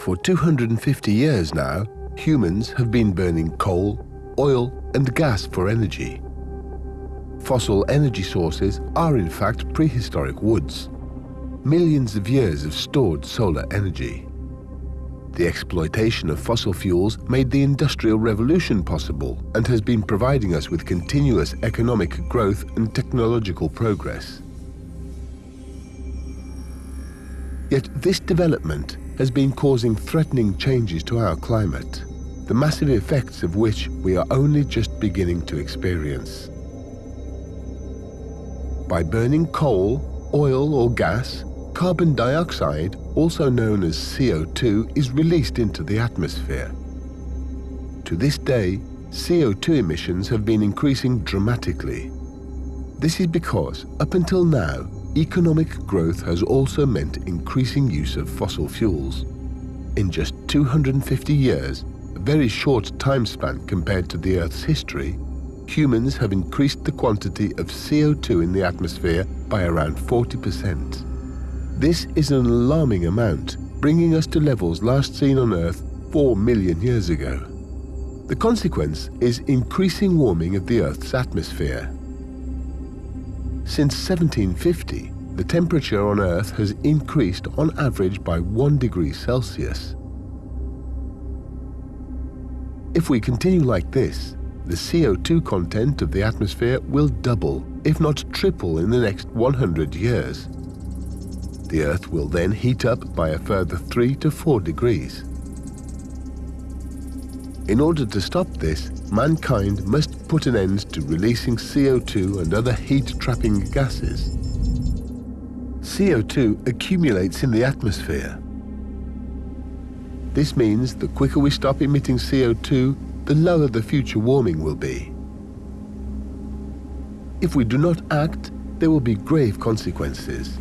For 250 years now, humans have been burning coal, oil and gas for energy. Fossil energy sources are in fact prehistoric woods, millions of years of stored solar energy. The exploitation of fossil fuels made the Industrial Revolution possible and has been providing us with continuous economic growth and technological progress. Yet this development has been causing threatening changes to our climate, the massive effects of which we are only just beginning to experience. By burning coal, oil or gas, carbon dioxide, also known as CO2, is released into the atmosphere. To this day, CO2 emissions have been increasing dramatically. This is because, up until now, economic growth has also meant increasing use of fossil fuels. In just 250 years, a very short time span compared to the Earth's history, humans have increased the quantity of CO2 in the atmosphere by around 40%. This is an alarming amount, bringing us to levels last seen on Earth 4 million years ago. The consequence is increasing warming of the Earth's atmosphere. Since 1750, the temperature on Earth has increased on average by 1 degree Celsius. If we continue like this, the CO2 content of the atmosphere will double, if not triple in the next 100 years. The Earth will then heat up by a further 3 to 4 degrees. In order to stop this, mankind must put an end to releasing CO2 and other heat-trapping gases. CO2 accumulates in the atmosphere. This means the quicker we stop emitting CO2, the lower the future warming will be. If we do not act, there will be grave consequences.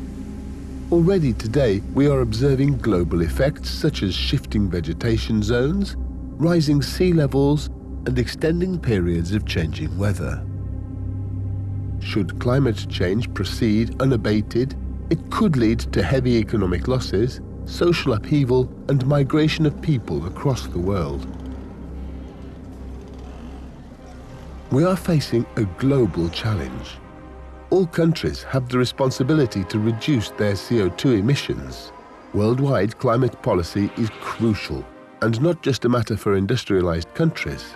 Already today, we are observing global effects such as shifting vegetation zones, rising sea levels, and extending periods of changing weather. Should climate change proceed unabated, it could lead to heavy economic losses, social upheaval, and migration of people across the world. We are facing a global challenge all countries have the responsibility to reduce their CO2 emissions. Worldwide climate policy is crucial and not just a matter for industrialized countries.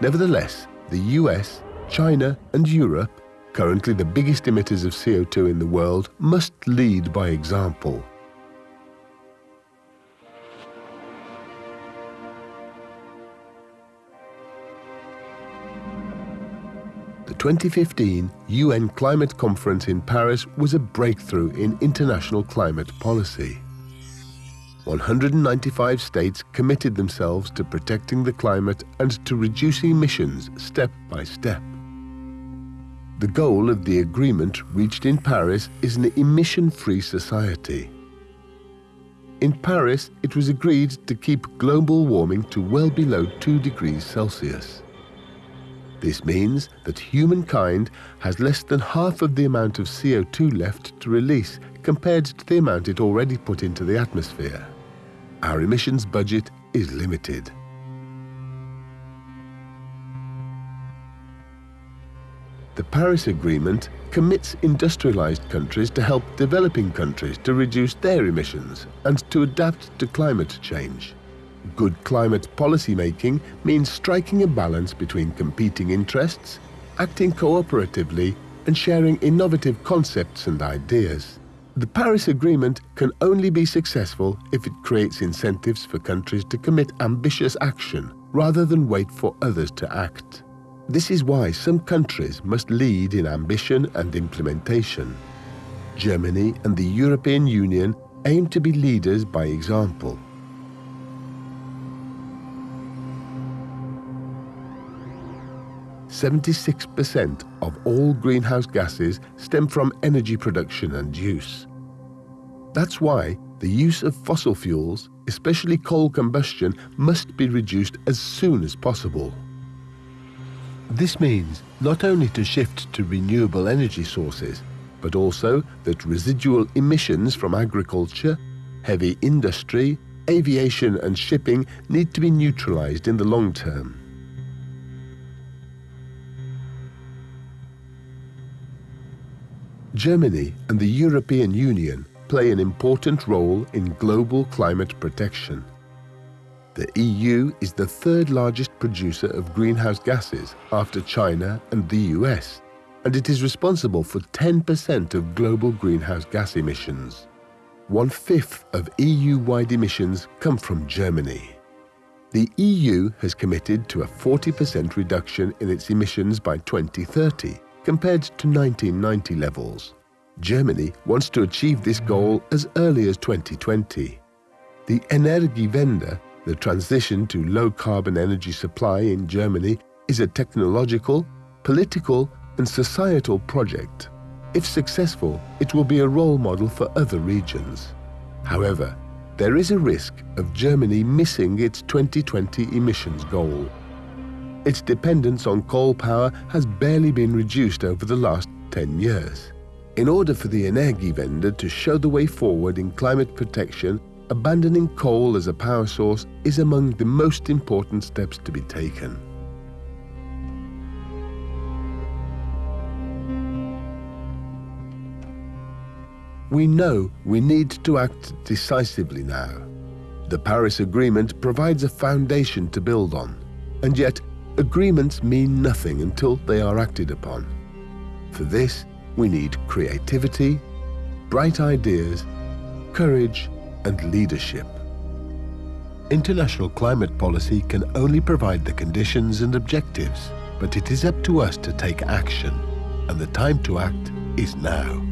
Nevertheless, the US, China and Europe, currently the biggest emitters of CO2 in the world, must lead by example. The 2015 UN Climate Conference in Paris was a breakthrough in international climate policy. 195 states committed themselves to protecting the climate and to reducing emissions step by step. The goal of the agreement reached in Paris is an emission-free society. In Paris, it was agreed to keep global warming to well below 2 degrees Celsius. This means that humankind has less than half of the amount of CO2 left to release compared to the amount it already put into the atmosphere. Our emissions budget is limited. The Paris Agreement commits industrialized countries to help developing countries to reduce their emissions and to adapt to climate change. Good climate policy making means striking a balance between competing interests, acting cooperatively, and sharing innovative concepts and ideas. The Paris Agreement can only be successful if it creates incentives for countries to commit ambitious action rather than wait for others to act. This is why some countries must lead in ambition and implementation. Germany and the European Union aim to be leaders by example. 76% of all greenhouse gases stem from energy production and use. That's why the use of fossil fuels, especially coal combustion, must be reduced as soon as possible. This means not only to shift to renewable energy sources, but also that residual emissions from agriculture, heavy industry, aviation and shipping need to be neutralized in the long term. Germany and the European Union play an important role in global climate protection. The EU is the third largest producer of greenhouse gases after China and the US, and it is responsible for 10% of global greenhouse gas emissions. One-fifth of EU-wide emissions come from Germany. The EU has committed to a 40% reduction in its emissions by 2030 compared to 1990 levels. Germany wants to achieve this goal as early as 2020. The Energiewende, the transition to low-carbon energy supply in Germany, is a technological, political and societal project. If successful, it will be a role model for other regions. However, there is a risk of Germany missing its 2020 emissions goal. Its dependence on coal power has barely been reduced over the last 10 years. In order for the Energiewende to show the way forward in climate protection, abandoning coal as a power source is among the most important steps to be taken. We know we need to act decisively now. The Paris Agreement provides a foundation to build on, and yet agreements mean nothing until they are acted upon. For this, we need creativity, bright ideas, courage and leadership. International climate policy can only provide the conditions and objectives, but it is up to us to take action, and the time to act is now.